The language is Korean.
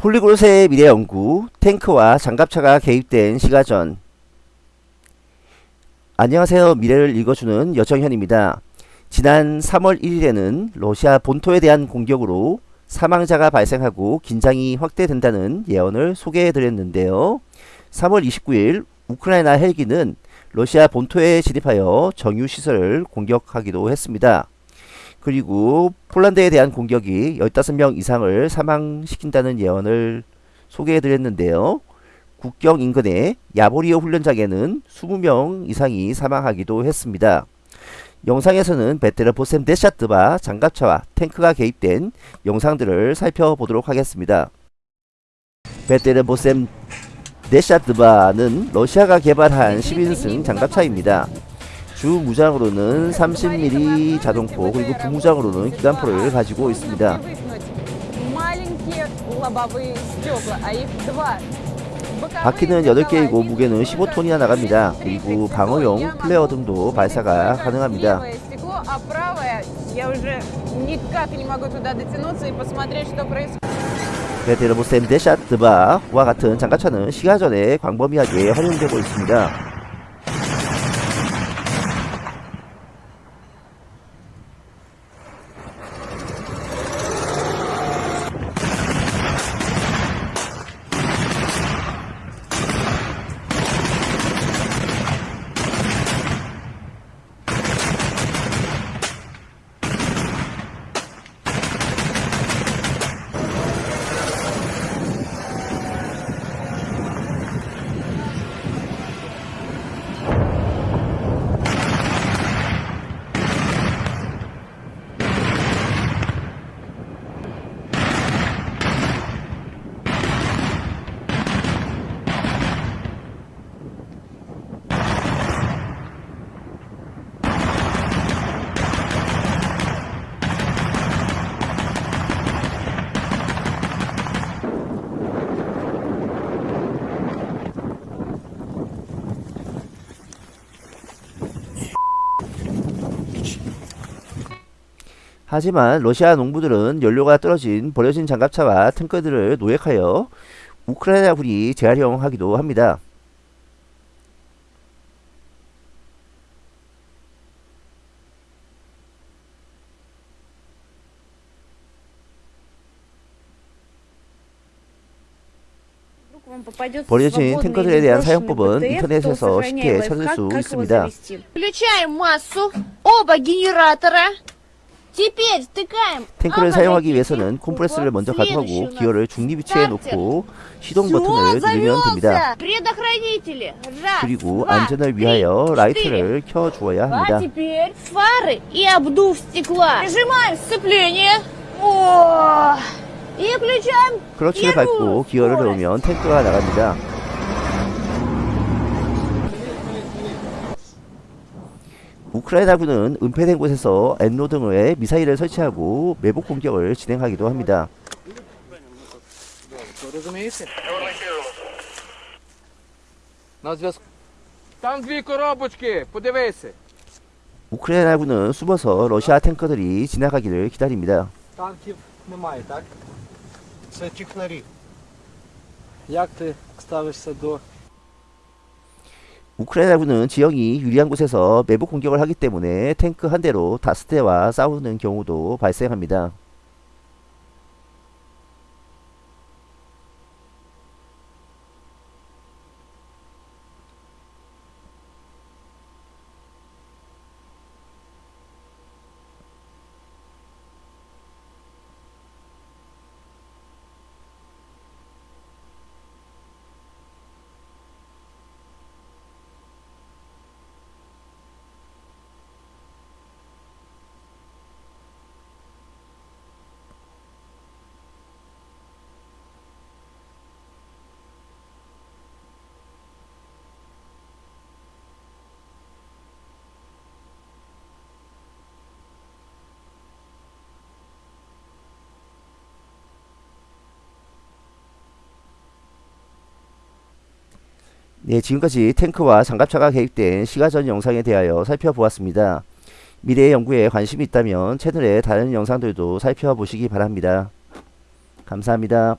폴리그롯의 미래 연구, 탱크와 장갑차가 개입된 시가전. 안녕하세요. 미래를 읽어주는 여정현입니다. 지난 3월 1일에는 러시아 본토에 대한 공격으로 사망자가 발생하고 긴장이 확대된다는 예언을 소개해드렸는데요. 3월 29일 우크라이나 헬기는 러시아 본토에 진입하여 정유시설을 공격하기도 했습니다. 그리고 폴란드에 대한 공격이 15명 이상을 사망시킨다는 예언을 소개해드렸는데요. 국경 인근의 야보리오 훈련장에는 20명 이상이 사망하기도 했습니다. 영상에서는 베테르 보셈 데샤트바 장갑차와 탱크가 개입된 영상들을 살펴보도록 하겠습니다. 베테르 보셈 데샤트바는 러시아가 개발한 10인승 장갑차입니다. 주 무장으로는 30mm 자동포 그리고 부무장으로는 기관포를 가지고 있습니다. 바퀴는 8개이고 무게는 15톤이나 나갑니다. 그리고 방어용 플레어 등도 발사가 가능합니다. 베테르보셈 데샤트바와 같은 장갑차는 시가전에 광범위하게 활용되고 있습니다. 하지만 러시아 농부들은 연료가 떨어진 버려진 장갑차와 탱크들을 노획하여 우크라이나군이 재활용하기도 합니다. 버려진 탱크들에 대한 사용법은 인터넷에서 쉽게 찾을 수 있습니다. 탱크를 사용하기 위해서는 콤프레스를 먼저 가동하고 기어를 중립위치에 놓고 시동 버튼을 누르면 됩니다. 그리고 안전을 위하여 라이트를 켜주어야 합니다. 그렇지를 밟고 기어를 넣으면 탱크가 나갑니다. 우크라이나군은 은폐된 곳에서 엔로 등의 미사일을 설치하고 매복 공격을 진행하기도 합니다. Розумієте? На зв'язку. Там дві коробочки, подивися. 우크라이나군은 숨어서 러시아 탱커들이 지나가기를 기다립니다. Танків немає, так? Це технарі. Як ти ставишся до 우크라이나군은 지형이 유리한 곳에서 매복 공격을 하기 때문에 탱크 한 대로 다섯 대와 싸우는 경우도 발생합니다. 네, 지금까지 탱크와 장갑차가 개입된 시가전 영상에 대하여 살펴보았습니다. 미래의 연구에 관심이 있다면 채널의 다른 영상들도 살펴보시기 바랍니다. 감사합니다.